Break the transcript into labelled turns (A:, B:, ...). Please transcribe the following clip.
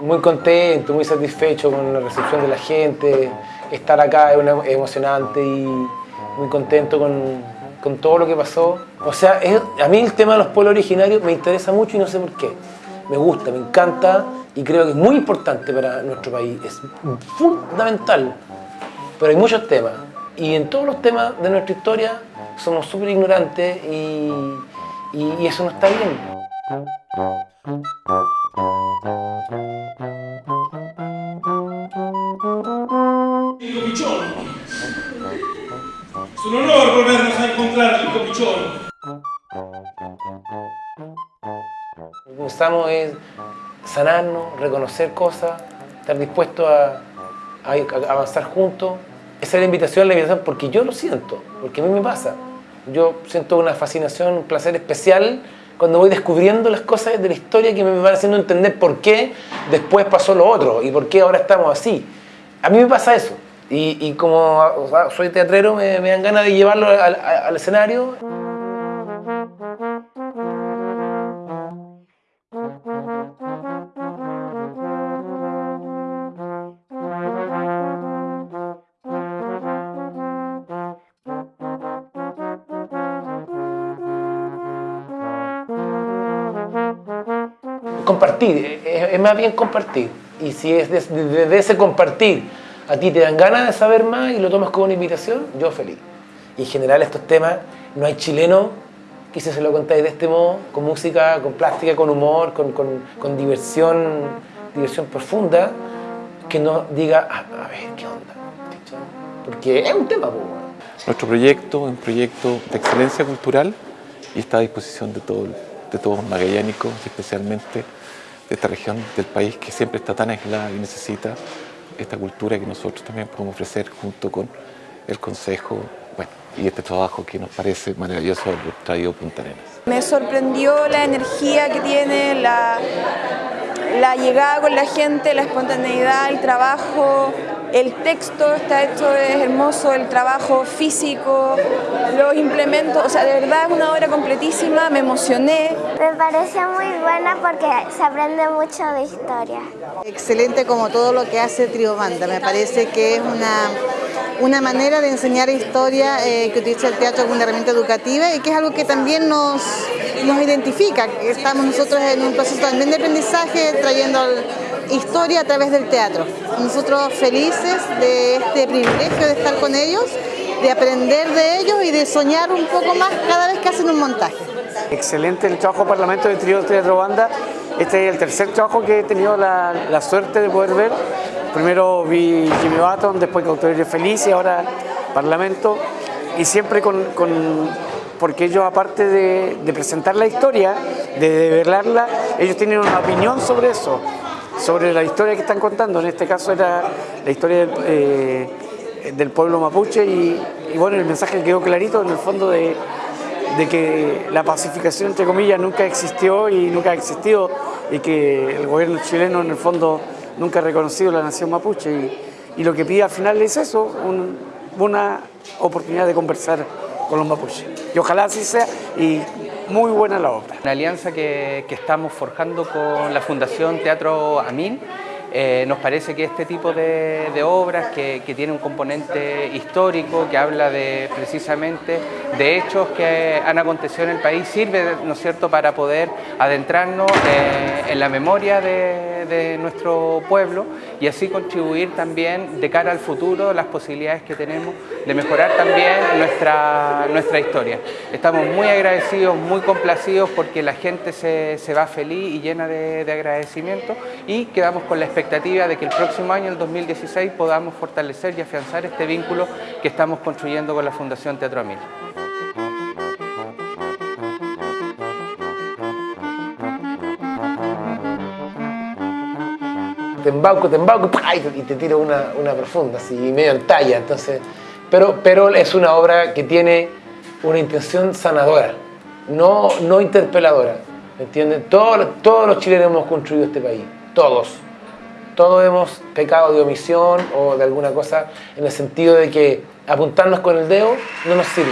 A: muy contento, muy satisfecho con la recepción de la gente. Estar acá es, emocionante y muy contento con, con todo lo que pasó. O sea, a mí el tema de los pueblos originarios me interesa mucho y no sé por qué. Me gusta, me encanta y creo que es muy importante para nuestro país. Es fundamental. Pero hay muchos temas. Y en todos los temas de nuestra historia somos súper ignorantes y- y eso no está bien.
B: Un honor volvernos a encontrar.
A: Lo que buscamos es sanarnos, reconocer cosas, estar dispuestos a- a avanzar juntos. Esa es la invitación, la invitación porque yo lo siento, porque a mí me pasa. Yo siento una fascinación, un placer especial cuando voy descubriendo las cosas de la historia que me van haciendo entender por qué después pasó lo otro y por qué ahora estamos así. A mí me pasa eso. Y, y como soy teatrero, me, dan ganas de llevarlo al, escenario. compartir, es, es más bien compartir. Y si es desde de, de ese compartir a ti te dan ganas de saber más y lo tomas como una invitación, yo feliz. Y en general estos temas, no hay chileno que si se lo contáis de este modo, con música, con plástica, con humor, con, con- con diversión, diversión profunda, que no diga, "Ah, a ver, ¿qué onda? Porque es un tema.
C: Nuestro proyecto es un proyecto de excelencia cultural y está a disposición de, todo, de todos los magallánicos, especialmente de esta región del país que siempre está tan aislada y necesita esta cultura que nosotros también podemos ofrecer junto con el Consejo y este trabajo que nos parece maravilloso traído Punta Arenas.
D: Me sorprendió la energía que tiene, la llegada con la gente, la espontaneidad, el trabajo, el texto está hecho, es hermoso, el trabajo físico, los implementos, o sea, de verdad es una obra completísima, me emocioné.
E: Me parece muy buena porque se aprende mucho de historia.
F: Excelente como todo lo que hace Trio Banda. Me parece que es una, una manera de enseñar historia eh, que utiliza el teatro como una herramienta educativa y que es algo que también nos, nos identifica. Estamos nosotros en un proceso también de aprendizaje trayendo historia a través del teatro. Nosotros felices de este privilegio de estar con ellos, de aprender de ellos y de soñar un poco más cada vez que hacen un montaje.
G: Excelente el trabajo Parlamento de Trío Teatro Banda. Este es el tercer trabajo que he tenido la, suerte de poder ver. Primero vi Jimmy Button, después Cautiverio Feliz y ahora Parlamento. Y siempre con, porque ellos aparte de, de presentar la historia, de develarla, ellos tienen una opinión sobre eso, sobre la historia que están contando. En este caso era la historia eh, del pueblo mapuche y, bueno, el mensaje quedó clarito en el fondo de, que la pacificación, entre comillas, nunca existió y nunca ha existido y que el gobierno chileno, en el fondo, nunca ha reconocido la nación mapuche. Y, lo que pide al final es eso, un- una oportunidad de conversar con los mapuches. Y ojalá así sea y muy buena la obra.
H: Una alianza que, que estamos forjando con la Fundación Teatro Amin. Eh, nos parece que este tipo de, obras que, que tiene un componente histórico, que habla de precisamente de hechos que han acontecido en el país, sirve, ¿no es cierto?, para poder adentrarnos eh, en la memoria de, de nuestro pueblo y así contribuir también de cara al futuro las posibilidades que tenemos de mejorar también nuestra, nuestra historia. Estamos muy agradecidos, muy complacidos porque la gente se, se va feliz y llena de, de agradecimiento y quedamos con la expectativa de que el próximo año, el 2016, podamos fortalecer y afianzar este vínculo que estamos construyendo con la Fundación Teatro Amil.
A: Te embauco, te embauco y te, tiro una, una profunda, así medio en talla. Entonces, pero, pero es una obra que tiene una intención sanadora, no, no interpeladora. ¿me ¿Entienden? Todos, todos los chilenos hemos construido este país, todos. Todos hemos pecado de omisión o de alguna cosa en el sentido de que apuntarnos con el dedo no nos sirve.